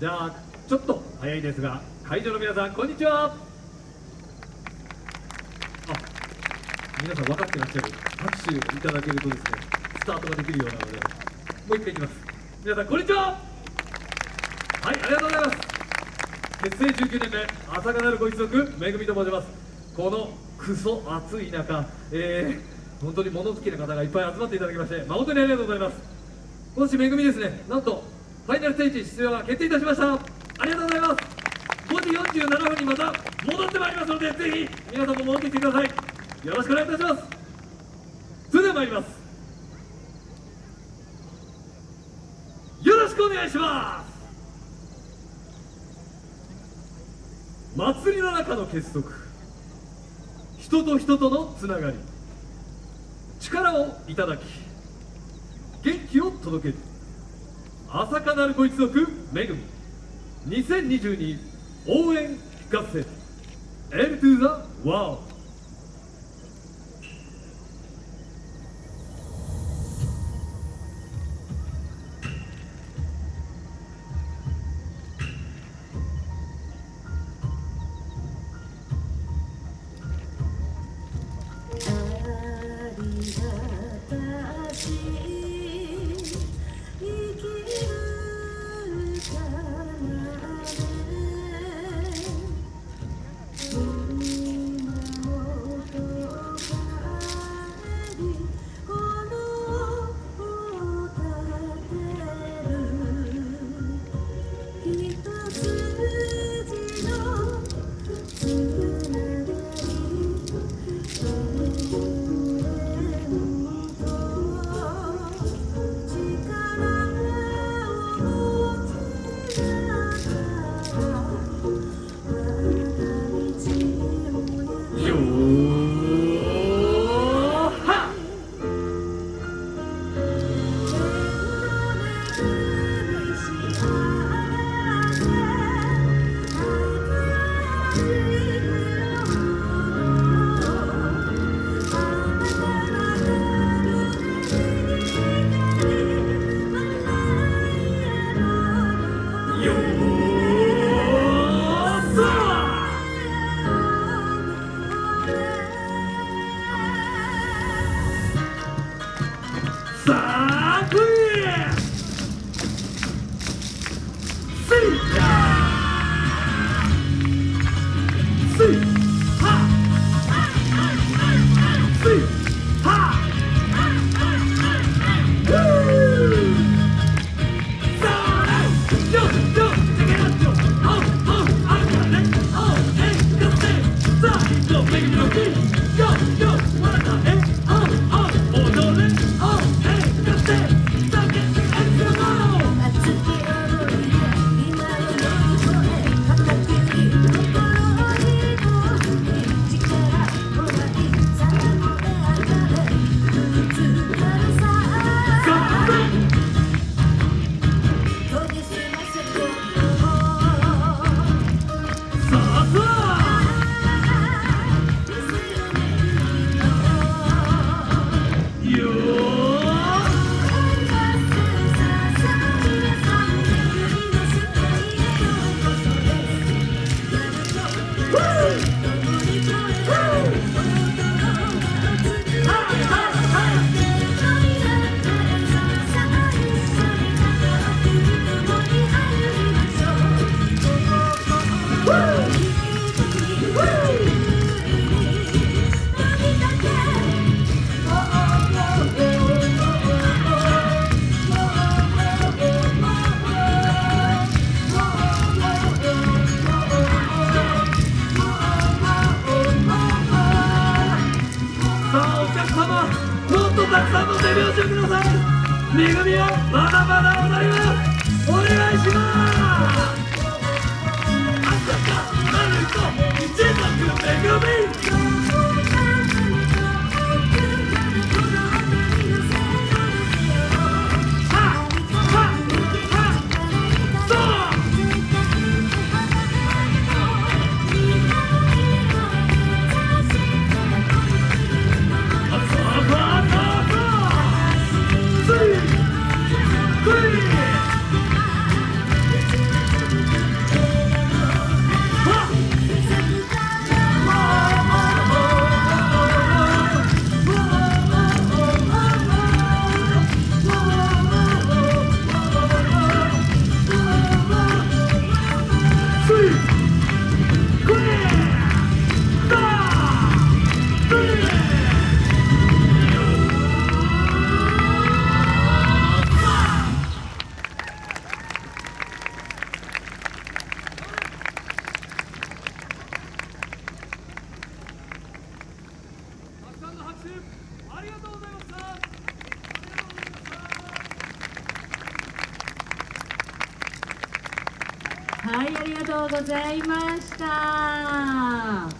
じゃあちょっと早いですが会場の皆さんこんにちは。あ皆さん分かってらっしゃる。拍手いただけるとですねスタートができるようなのでもう一回いきます。皆さんこんにちは。はいありがとうございます。結成19年目朝霞なるご一族めぐみと申します。このクソ暑い中えー、本当に物好きな方がいっぱい集まっていただきまして誠にありがとうございます。今年めぐみですねなんとファイナルステージ出場が決定いたしました。ありがとうございます。5時47分にまた戻ってまいりますのでぜひ皆さんも戻ってきてください。よろしくお願いいたします。それでは参ります。よろしくお願いします。祭りの中の結束。人と人とのつながり。力をいただき元気を届ける。朝香なるご一族めぐみ。2022応援合戦。L to the World「バー恵みはまだまだはい、ありがとうございました。